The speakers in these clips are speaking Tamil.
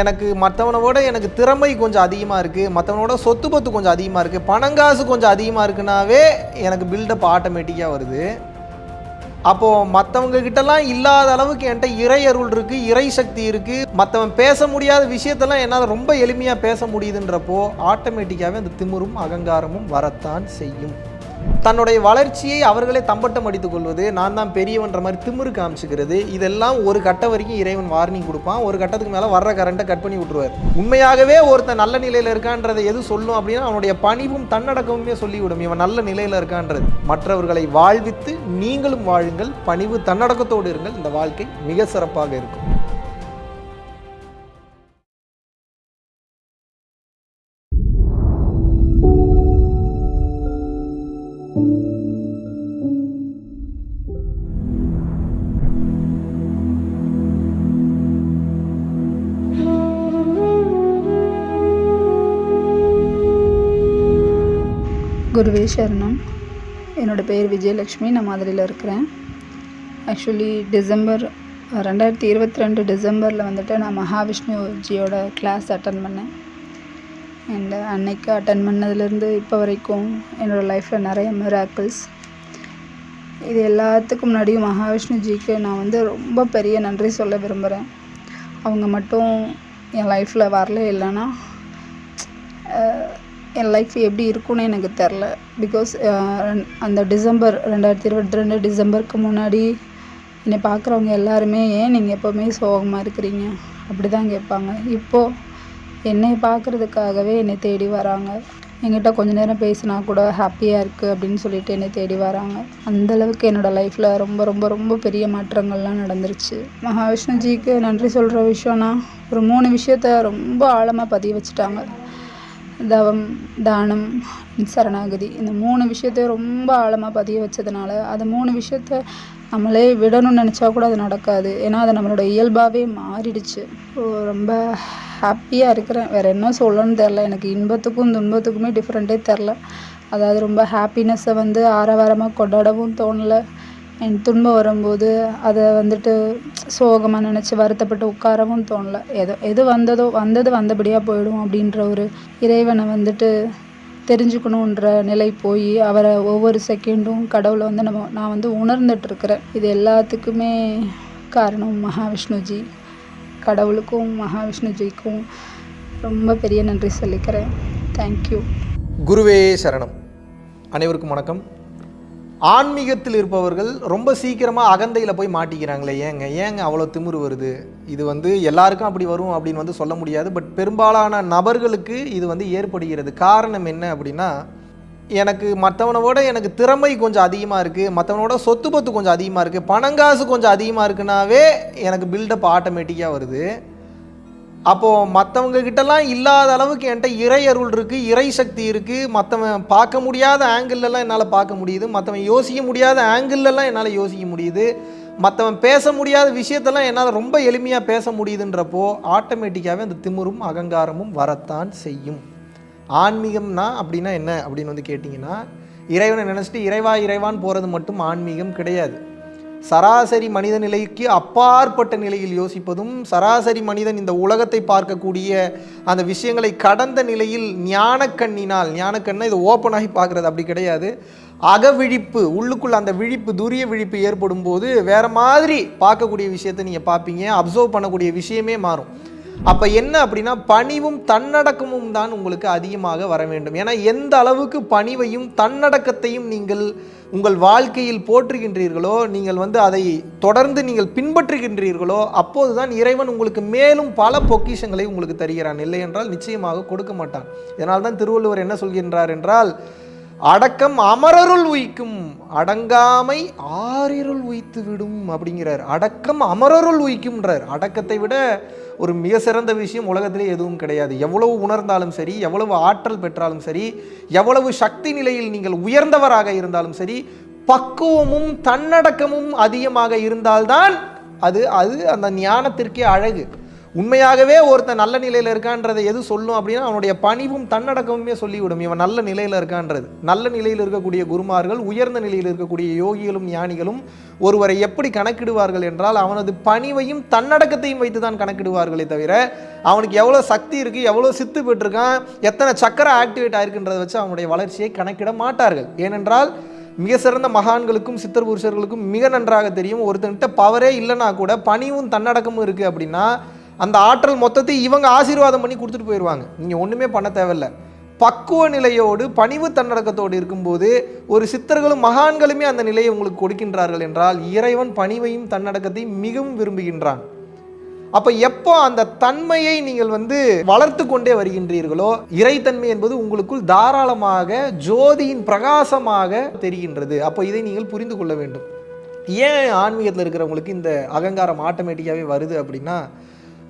எனக்கு மற்றவனோட எனக்கு திறமை கொஞ்சம் அதிகமாக இருக்குது மற்றவனோட சொத்து பத்து கொஞ்சம் அதிகமாக இருக்குது பணங்காசு கொஞ்சம் அதிகமாக இருக்குனாவே எனக்கு பில்டப் ஆட்டோமேட்டிக்காக வருது. அப்போது மற்றவங்கக்கிட்டலாம் இல்லாத அளவுக்கு என்கிட்ட இறை அருள் இருக்குது இறை சக்தி இருக்குது மற்றவன் பேச முடியாத விஷயத்தெல்லாம் என்னால் ரொம்ப எளிமையாக பேச முடியுதுன்றப்போ ஆட்டோமேட்டிக்காகவே அந்த திமிரும் அகங்காரமும் வரத்தான் செய்யும். தன்னுடைய வளர்ச்சியை அவர்களே தம்பட்டம் அடித்துக் கொள்வது நான் தான் பெரியவன்ற மாதிரி திமிரு காமிச்சுக்கிறது இதெல்லாம் ஒரு கட்டம் வரைக்கும் இறைவன் வார்னிங் கொடுப்பான். ஒரு கட்டத்துக்கு மேலே வர்ற கரண்ட்டை கட் பண்ணி விட்டுருவார். உண்மையாகவே ஒருத்தன் நல்ல நிலையில் இருக்கான்றதை எது சொல்லும் அப்படின்னா அவனுடைய பணிவும் தன்னடக்கமுமே சொல்லிவிடும். இவன் நல்ல நிலையில் இருக்கான்றது. மற்றவர்களை வாழ்வித்து நீங்களும் வாழுங்கள் பணிவு தன்னடக்கத்தோடு இருங்கள். இந்த வாழ்க்கை மிக சிறப்பாக இருக்கும். குருவே சரணம். என்னோடய பேர் விஜயலக்ஷ்மி நான் மதுரையில் இருக்கிறேன். ஆக்சுவலி டிசம்பர் ரெண்டாயிரத்தி இருபத்தி ரெண்டு டிசம்பரில் வந்துட்டு நான் மகாவிஷ்ணுஜியோட கிளாஸ் அட்டன் பண்ணேன். அண்ட் அன்னைக்கு அட்டன் பண்ணதுலேருந்து இப்போ வரைக்கும் என்னோடய லைஃப்பில் நிறைய மிராக்கிள்ஸ் இது எல்லாத்துக்கும் முன்னாடியும் மகாவிஷ்ணுஜிக்கு நான் வந்து ரொம்ப பெரிய நன்றி சொல்ல விரும்புகிறேன் அவங்க மட்டும் என் லைஃப்பில் வரல இல்லைன்னா என் லைஃப் எப்படி இருக்கும்னு எனக்கு தெரில பிகாஸ் அந்த டிசம்பர் ரெண்டாயிரத்தி இருபத்தி ரெண்டு டிசம்பருக்கு முன்னாடி என்னை பார்க்குறவங்க எல்லாருமே ஏன் நீங்கள் எப்போவுமே சோகமாக இருக்கிறீங்க? அப்படி தான் கேட்பாங்க. இப்போது என்னை பார்க்குறதுக்காகவே என்னை தேடி வராங்க. என்கிட்ட கொஞ்ச நேரம் பேசினா கூட ஹாப்பியாக இருக்குது அப்படின்னு சொல்லிட்டு என்னை தேடி வராங்க. அந்தளவுக்கு என்னோடய லைஃப்பில் ரொம்ப ரொம்ப ரொம்ப பெரிய மாற்றங்கள்லாம் நடந்துருச்சு. மகாவிஷ்ணுஜிக்கு நன்றி சொல்கிற விஷயம்னா ஒரு மூணு விஷயத்த ரொம்ப ஆழமாக பதிய வச்சுட்டாங்க. தவம் தானம் சரணாகதி இந்த மூணு விஷயத்தையும் ரொம்ப ஆழமாக பதிய வச்சதுனால அது மூணு விஷயத்த நம்மளே விடணும்னு நினச்சா கூட அது நடக்காது. ஏன்னா அது நம்மளோட இயல்பாகவே மாறிடுச்சு. ரொம்ப ஹாப்பியாக இருக்கிறேன். வேறு என்ன சொல்லணும்னு தெரில எனக்கு இன்பத்துக்கும் துன்பத்துக்குமே டிஃப்ரெண்ட்டே தெரில அதாவது ரொம்ப ஹாப்பினஸ்ஸை வந்து ஆரவாரமாக கொண்டாடவும் தோணலை. என் துன்பம் வரும்போது அதை வந்துட்டு சோகமாக நினச்சி வருத்தப்பட்டு உட்காரவும் தோணல. எதோ எது வந்ததோ வந்தது வந்தபடியாக போயிடும் அப்படின்ற ஒரு இறைவனை வந்துட்டு தெரிஞ்சுக்கணுன்ற நிலை போய் அவரை ஒவ்வொரு செகண்டும் கடவுளை வந்து நம்ம நான் வந்து உணர்ந்துட்டு இருக்கிறேன் இது எல்லாத்துக்குமே காரணம் மகாவிஷ்ணுஜி. கடவுளுக்கும் மகாவிஷ்ணுஜிக்கும் ரொம்ப பெரிய நன்றி சொல்லிக்கிறேன். தேங்க்யூ குருவே சரணம். அனைவருக்கும் வணக்கம். ஆன்மீகத்தில் இருப்பவர்கள் ரொம்ப சீக்கிரமாக அகந்தையில் போய் மாட்டிக்கிறாங்களே. ஏங்க ஏங்க அவ்வளோ திமிரு வருது? இது வந்து எல்லாருக்கும் அப்படி வரும் அப்படின்னு வந்து சொல்ல முடியாது. பட் பெரும்பாலான நபர்களுக்கு இது வந்து ஏற்படுகிறது. காரணம் என்ன அப்படின்னா எனக்கு மற்றவனோட எனக்கு திறமை கொஞ்சம் அதிகமாக இருக்குது மற்றவனோட சொத்து பத்து கொஞ்சம் அதிகமாக இருக்குது பணங்காசு கொஞ்சம் அதிகமாக இருக்குனாவே எனக்கு பில்டப் ஆட்டோமேட்டிக்காக வருது. அப்போது மற்றவங்க கிட்டலாம் இல்லாத அளவுக்கு என்கிட்ட இறை அருள் இருக்குது இறை சக்தி இருக்குது மற்றவன் பார்க்க முடியாத ஆங்கிள்லலாம் என்னால் பார்க்க முடியுது. மற்றவன் யோசிக்க முடியாத ஆங்கிள்லலாம் என்னால் யோசிக்க முடியுது. மற்றவன் பேச முடியாத விஷயத்தெல்லாம் என்னால் ரொம்ப எளிமையாக பேச முடியுதுன்றப்போ ஆட்டோமேட்டிக்காகவே அந்த திமிரும் அகங்காரமும் வரத்தான் செய்யும். ஆன்மீகம்னா அப்படின்னா என்ன அப்படின்னு வந்து கேட்டிங்கன்னா இறைவனை நினச்சிட்டு இறைவா இறைவான் போகிறது மட்டும் ஆன்மீகம் கிடையாது. சராசரி மனித நிலைக்கு அப்பாற்பட்ட நிலையில் யோசிப்பதும் சராசரி மனிதன் இந்த உலகத்தை பார்க்கக்கூடிய அந்த விஷயங்களை கடந்த நிலையில் ஞானக்கண்ணினால் ஞானக்கண்ணை இது ஓப்பனாகி பார்க்குறது அப்படி கிடையாது. அகவிழிப்பு உள்ளுக்குள்ள அந்த விழிப்பு துரிய விழிப்பு ஏற்படும் போது வேற மாதிரி பார்க்கக்கூடிய விஷயத்தை நீங்கள் பார்ப்பீங்க அப்சர்வ் பண்ணக்கூடிய விஷயமே மாறும். அப்போ என்ன அப்படின்னா பணிவும் தன்னடக்கமும் தான் உங்களுக்கு அதிகமாக வர வேண்டும். ஏன்னா எந்த அளவுக்கு பணிவையும் தன்னடக்கத்தையும் நீங்கள் உங்கள் வாழ்க்கையில் போற்றுகின்றீர்களோ நீங்கள் வந்து அதை தொடர்ந்து நீங்கள் பின்பற்றுகின்றீர்களோ அப்போது தான் இறைவன் உங்களுக்கு மேலும் பல பொக்கிஷங்களை உங்களுக்கு தருகிறான். இல்லை என்றால் நிச்சயமாக கொடுக்க மாட்டான். இதனால் தான் திருவள்ளுவர் என்ன சொல்கின்றார் என்றால் அடக்கம் அமரருள் உயிக்கும் அடங்காமை ஆறிருள் உயித்து விடும் அப்படிங்கிறார். அடக்கம் அமரருள் உய்க்கும்ன்றார். அடக்கத்தை விட ஒரு மிக சிறந்த விஷயம் உலகத்திலே எதுவும் கிடையாது. எவ்வளவு உணர்ந்தாலும் சரி எவ்வளவு ஆற்றல் பெற்றாலும் சரி எவ்வளவு சக்தி நிலையில் நீங்கள் உயர்ந்தவராக இருந்தாலும் சரி பக்குவமும் தன்னடக்கமும் அதிகமாக இருந்தால்தான் அது அது அந்த ஞானத்திற்கே அழகு. உண்மையாகவே ஒருத்தன் நல்ல நிலையில் இருக்கான்றதை எது சொல்லும் அப்படின்னா அவனுடைய பணிவும் தன்னடக்கமுமே சொல்லிவிடும். இவன் நல்ல நிலையில் இருக்கான்றது. நல்ல நிலையில் இருக்கக்கூடிய குருமார்கள் உயர்ந்த நிலையில் இருக்கக்கூடிய யோகிகளும் ஞானிகளும் ஒருவரை எப்படி கணக்கிடுவார்கள் என்றால் அவனது பணிவையும் தன்னடக்கத்தையும் வைத்து தான் கணக்கிடுவார்களே தவிர அவனுக்கு எவ்வளோ சக்தி இருக்குது எவ்வளோ சித்து பெற்றிருக்கான் எத்தனை சக்கரை ஆக்டிவேட் ஆயிருக்குன்றதை வச்சு அவனுடைய வளர்ச்சியை கணக்கிட மாட்டார்கள். ஏனென்றால் மிக சிறந்த மகான்களுக்கும் சித்தர் புருஷர்களுக்கும் மிக நன்றாக தெரியும் ஒருத்தன்கிட்ட பவரே இல்லைன்னா கூட பணிவும் தன்னடக்கமும் இருக்குது அப்படின்னா அந்த ஆற்றல் மொத்தத்தை இவங்க ஆசீர்வாதம் பண்ணி கொடுத்துட்டு போயிடுவாங்க நீங்கள் ஒன்றுமே பண்ண தேவையில்ல. பக்குவ நிலையோடு பணிவு தன்னடக்கத்தோடு இருக்கும்போது ஒரு சித்தர்களும் மகான்களுமே அந்த நிலையை உங்களுக்கு கொடுக்கின்றார்கள் என்றால் இறைவன் பணிவையும் தன்னடக்கத்தையும் மிகவும் விரும்புகின்றான். அப்போ எப்போ அந்த தன்மையை நீங்கள் வந்து வளர்த்து கொண்டே வருகின்றீர்களோ இறைத்தன்மை என்பது உங்களுக்குள் தாராளமாக ஜோதியின் பிரகாசமாக தெரிகின்றது. அப்போ இதை நீங்கள் புரிந்து கொள்ள வேண்டும். ஏன் ஆன்மீகத்தில் இருக்கிறவங்களுக்கு இந்த அகங்காரம் ஆட்டோமேட்டிக்காகவே வருது அப்படின்னா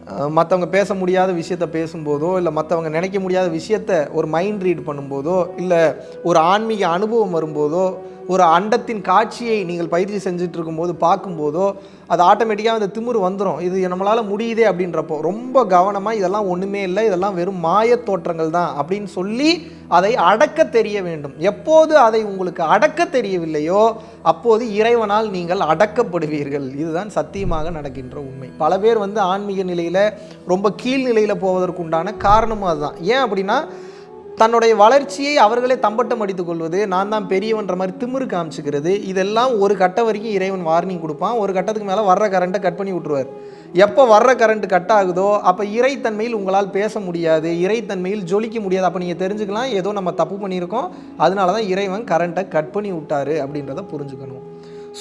மற்றவங்க பேச முடியாத விஷயத்த பேசும்போதோ இல்லை மற்றவங்க நினைக்க முடியாத விஷயத்த ஒரு மைண்ட் ரீட் பண்ணும்போதோ இல்லை ஒரு ஆன்மீக அனுபவம் வரும்போதோ ஒரு அண்டத்தின் காட்சியை நீங்கள் பயிற்சி செஞ்சுட்டு இருக்கும்போது பார்க்கும்போதோ அது ஆட்டோமேட்டிக்காக அந்த திமிர் வந்துடும் இது நம்மளால் முடியுதே அப்படின்றப்போ. ரொம்ப கவனமாக இதெல்லாம் ஒன்றுமே இல்லை இதெல்லாம் வெறும் மாயத் தோற்றங்கள் தான் அப்படின்னு சொல்லி அதை அடக்க தெரிய வேண்டும். எப்போது அதை உங்களுக்கு அடக்க தெரியவில்லையோ அப்போது இறைவனால் நீங்கள் அடக்கப்படுவீர்கள். இதுதான் சத்தியமாக நடக்கின்ற உண்மை. பல பேர் வந்து ஆன்மீக நிலையில் ரொம்ப கீழ்நிலையில் போவதற்குண்டான காரணமும் அதுதான். ஏன் அப்படின்னா தன்னுடைய வளர்ச்சியை அவர்களே தம்பட்டம் அடித்துக் கொள்வது நான் தான் பெரியவன்ற மாதிரி திமிரு காமிச்சுக்கிறது இதெல்லாம் ஒரு கட்ட வரைக்கும் இறைவன் வார்னிங் கொடுப்பான். ஒரு கட்டத்துக்கு மேலே வர்ற கரண்ட்டை கட் பண்ணி விட்ருவார் எப்போ வர்ற கரண்ட் கட் ஆகுதோ அப்போ இறைத்தன்மையில் உங்களால் பேச முடியாது இறைத்தன்மையில் ஜொலிக்க முடியாது. அப்போ நீங்கள் தெரிஞ்சுக்கலாம் ஏதோ நம்ம தப்பு பண்ணியிருக்கோம் அதனால தான் இறைவன் கரண்ட்டை கட் பண்ணி விட்டாரு அப்படின்றத புரிஞ்சுக்கணும்.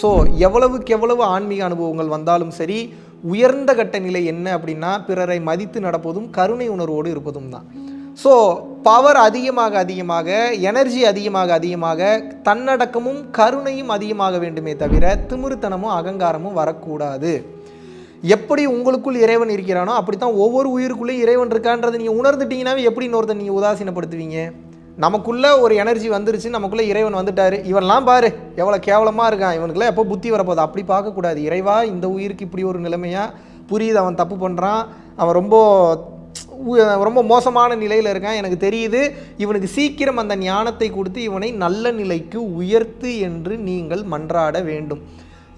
ஸோ எவ்வளவுக்கு எவ்வளவு ஆன்மீக அனுபவங்கள் வந்தாலும் சரி உயர்ந்த கட்ட நிலை என்ன அப்படின்னா பிறரை மதித்து நடப்பதும் கருணை உணர்வோடு இருப்பதும் தான். ஸோ பவர் அதிகமாக அதிகமாக எனர்ஜி அதிகமாக அதிகமாக தன்னடக்கமும் கருணையும் அதிகமாக வேண்டுமே தவிர திமிருத்தனமும் அகங்காரமும் வரக்கூடாது. எப்படி உங்களுக்குள் இறைவன் இருக்கிறானோ அப்படித்தான் ஒவ்வொரு உயிருக்குள்ளேயும் இறைவன் இருக்கான்றதை நீங்கள் உணர்ந்துட்டீங்கன்னாவே எப்படி இன்னொருத்தன் நீங்கள் உதாசீனப்படுத்துவீங்க? நமக்குள்ளே ஒரு எனர்ஜி வந்துருச்சு நமக்குள்ளே இறைவன் வந்துட்டார். இவன்லாம் பாரு எவ்வளோ கேவலமாக இருக்கான். இவனுக்குலாம் எப்போ புத்தி வரப்போகுது? அப்படி பார்க்கக்கூடாது. இறைவா இந்த உயிருக்கு இப்படி ஒரு நிலைமையாக புரியுது அவன் தப்பு பண்ணுறான் அவன் ரொம்ப ரொம்ப மோசமான நிலையில் இருக்கான். எனக்கு தெரியுது இவனுக்கு சீக்கிரம் அந்த ஞானத்தை கொடுத்து இவனை நல்ல நிலைக்கு உயர்த்து என்று நீங்கள் மன்றாட வேண்டும்.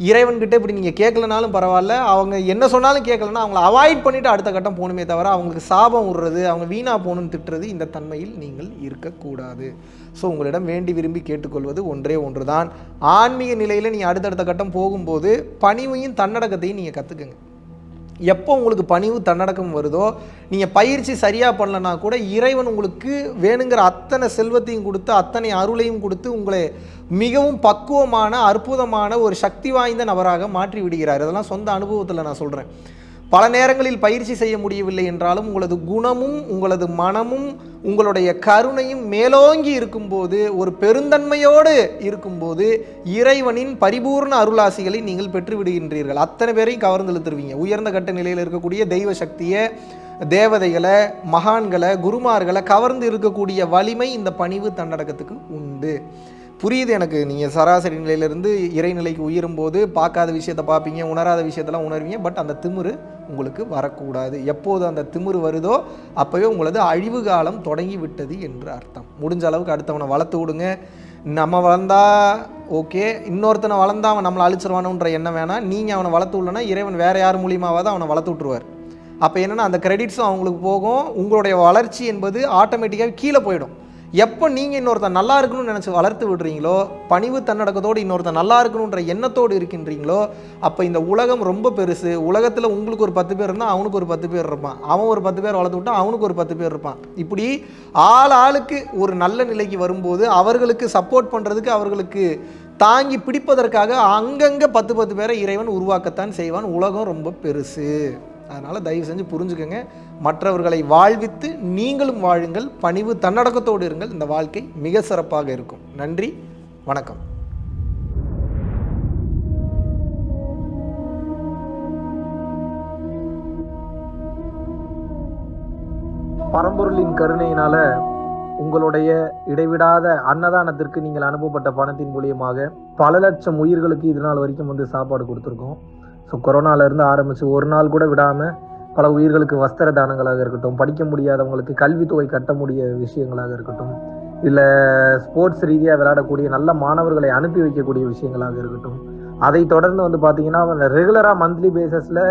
இறைவன்கிட்ட இப்படி நீங்கள் கேட்கலனாலும் பரவாயில்ல. அவங்க என்ன சொன்னாலும் கேட்கலன்னா அவங்கள அவாய்ட் பண்ணிவிட்டு அடுத்த கட்டம் போகணுமே தவிர அவங்களுக்கு சாபம் விடுறது அவங்க வீணாக போகணும்னு திட்டுறது இந்த தன்மையில் நீங்கள் இருக்கக்கூடாது. ஸோ உங்களிடம் வேண்டி விரும்பி கேட்டுக்கொள்வது ஒன்றே ஒன்று தான் ஆன்மீக நிலையில் நீங்கள் அடுத்தடுத்த கட்டம் போகும்போது பணிவையும் தன்னடக்கத்தையும் நீங்கள் கற்றுக்குங்க எப்போ உங்களுக்கு பணிவு தன்னடக்கம் வருதோ நீங்கள் பயிற்சி சரியாக பண்ணலனா கூட இறைவன் உங்களுக்கு வேணுங்கிற அத்தனை செல்வத்தையும் கொடுத்து அத்தனை அருளையும் கொடுத்து உங்களை மிகவும் பக்குவமான அற்புதமான ஒரு சக்தி வாய்ந்த நபராக மாற்றி விடுகிறார். இதெல்லாம் சொந்த அனுபவத்தில் நான் சொல்கிறேன் பல நேரங்களில் பயிற்சி செய்ய முடியவில்லை என்றாலும் உங்களது குணமும் உங்களது மனமும் உங்களுடைய கருணையும் மேலோங்கி இருக்கும்போது ஒரு பெருந்தன்மையோடு இருக்கும்போது இறைவனின் பரிபூர்ண அருளாசிகளை நீங்கள் பெற்றுவிடுகின்றீர்கள். அத்தனை பேரையும் கவர்ந்து இழுத்துருவீங்க. உயர்ந்த கட்ட நிலையில் இருக்கக்கூடிய தெய்வ சக்தியை தேவதைகளை மகான்களை குருமார்களை கவர்ந்து இருக்கக்கூடிய வலிமை இந்த பணிவு தன்னடக்கத்துக்கு உண்டு. புரியுது எனக்கு? நீங்கள் சராசரி நிலையிலிருந்து இறைநிலைக்கு உயரும்போது பார்க்காத விஷயத்தை பார்ப்பீங்க உணராத விஷயத்தெல்லாம் உணர்வீங்க பட் அந்த திமிரு உங்களுக்கு வரக்கூடாது. எப்போது அந்த திமிரு வருதோ அப்போவே உங்களது அழிவு காலம் தொடங்கி விட்டது என்று அர்த்தம். முடிஞ்ச அளவுக்கு அடுத்தவனை வளர்த்து விடுங்க. நம்ம வளர்ந்தா ஓகே. இன்னொருத்தனை வளர்ந்தா அவன் நம்மளை அழிச்சிருவானுன்ற எண்ணம் வேணாம். நீங்கள் அவனை வளர்த்து விடலன்னா இறைவன் வேறு யார் மூலியமாவது அவனை வளர்த்து விட்ருவார் அப்போ என்னென்னா அந்த கிரெடிட்ஸும் அவங்களுக்கு போகும். உங்களுடைய வளர்ச்சி என்பது ஆட்டோமேட்டிக்காக கீழே போயிடும். எப்போ நீங்கள் இன்னொருத்தன் நல்லா இருக்கணும்னு நினச்சி வளர்த்து விடுறீங்களோ பணிவு தன்னடக்கத்தோடு இன்னொருத்தன் நல்லா இருக்கணுன்ற எண்ணத்தோடு இருக்கின்றீங்களோ அப்போ இந்த உலகம் ரொம்ப பெருசு. உலகத்தில் உங்களுக்கு ஒரு பத்து பேர் இருந்தால் அவனுக்கு ஒரு பத்து பேர் இருப்பான். அவன் ஒரு பத்து பேர் வளர்த்து விட்டா அவனுக்கு ஒரு பத்து பேர் இருப்பான். இப்படி ஆள் ஆளுக்கு ஒரு நல்ல நிலைக்கு வரும்போது அவர்களுக்கு சப்போர்ட் பண்ணுறதுக்கு அவர்களுக்கு தாங்கி பிடிப்பதற்காக அங்கங்கே பத்து பத்து பேரை இறைவன் உருவாக்கத்தான் செய்வான். உலகம் ரொம்ப பெருசு. அதனால் தயவு செஞ்சு புரிஞ்சுக்கோங்க. மற்றவர்களை வாழ்வித்து நீங்களும் வாழுங்கள். பணிவு தன்னடக்கத்தோடு இருங்கள். இந்த வாழ்க்கை மிக சிறப்பாக இருக்கும். நன்றி. வணக்கம். பரம்பொருளின் கருணையினால உங்களுடைய இடைவிடாத அன்னதானத்திற்கு நீங்கள் அனுப்பப்பட்ட பணத்தின் மூலியமாக பல லட்சம் உயிர்களுக்கு இது நாள் வரைக்கும் வந்து சாப்பாடு கொடுத்துருக்கோம். ஸோ கொரோனாவிலேருந்து ஆரம்பித்து ஒரு நாள் கூட விடாமல் பல உயிர்களுக்கு வஸ்திர தானங்களாக இருக்கட்டும் படிக்க முடியாதவங்களுக்கு கல்வித்தொகை கட்ட முடிய விஷயங்களாக இருக்கட்டும் இல்லை ஸ்போர்ட்ஸ் ரீதியாக விளையாடக்கூடிய நல்ல மாணவர்களை அனுப்பி வைக்கக்கூடிய விஷயங்களாக இருக்கட்டும் அதை தொடர்ந்து வந்து பார்த்தீங்கன்னா ரெகுலராக மந்த்லி பேசஸில்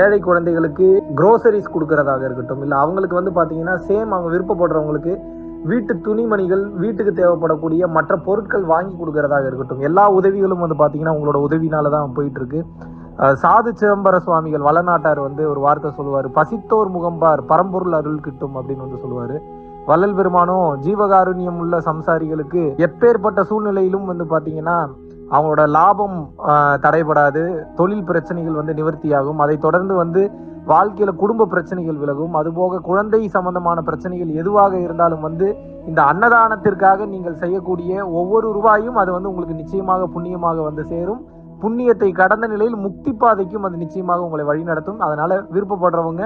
ஏழை குழந்தைகளுக்கு குரோசரிஸ் கொடுக்கறதாக இருக்கட்டும் இல்லை அவங்களுக்கு வந்து பார்த்தீங்கன்னா சேம் அவங்க விருப்பப்படுறவங்களுக்கு வீட்டு துணிமணிகள் வீட்டுக்கு தேவைப்படக்கூடிய மற்ற பொருட்கள் வாங்கி கொடுக்கறதாக இருக்கட்டும் எல்லா உதவிகளும் வந்து பார்த்தீங்கன்னா உங்களோட உதவினால தான் போயிட்டு இருக்கு. சாது சிதம்பர சுவாமிகள் வளநாட்டார் வந்து ஒரு வார்த்தை சொல்லுவார். பசித்தோர் முகம்பார் பரம்பொருள் அருள் கிட்டும் அப்படின்னு வந்து சொல்லுவார். வள்ளல் பெருமானும் ஜீவகாருண்யம் உள்ள சம்சாரிகளுக்கு எப்பேற்பட்ட சூழ்நிலையிலும் வந்து பார்த்தீங்கன்னா அவங்களோட லாபம் தடைபடாது தொழில் பிரச்சனைகள் வந்து நிவர்த்தியாகும். அதை தொடர்ந்து வந்து வாழ்க்கையில குடும்ப பிரச்சனைகள் விலகும். அதுபோக குழந்தை சம்பந்தமான பிரச்சனைகள் எதுவாக இருந்தாலும் வந்து இந்த அன்னதானத்திற்காக நீங்கள் செய்யக்கூடிய ஒவ்வொரு ரூபாயும் அது வந்து உங்களுக்கு நிச்சயமாக புண்ணியமாக வந்து சேரும். புண்ணியத்தை கடந்த நிலையில் முக்தி பாதைக்கும் அது நிச்சயமாக உங்களை வழிநடத்தும் அதனால விருப்பப்படுறவங்க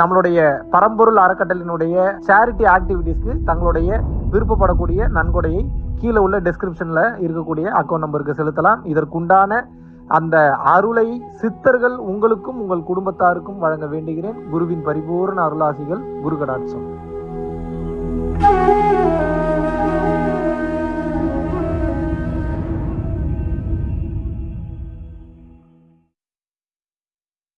நம்மளுடைய பரம்பொருள் அறக்கட்டளினுடைய சேரிட்டி ஆக்டிவிட்டீஸ்க்கு தங்களுடைய விருப்பப்படக்கூடிய நன்கொடையை கீழே உள்ள டெஸ்கிரிப்ஷன்ல இருக்கக்கூடிய அக்கௌண்ட் நம்பருக்கு செலுத்தலாம். இதற்குண்டான அந்த அருளை சித்தர்கள் உங்களுக்கும் உங்கள் குடும்பத்தாருக்கும் வழங்க வேண்டுகிறேன். குருவின் பரிபூர்ண அருளாசிகள் குரு கடாட்சம்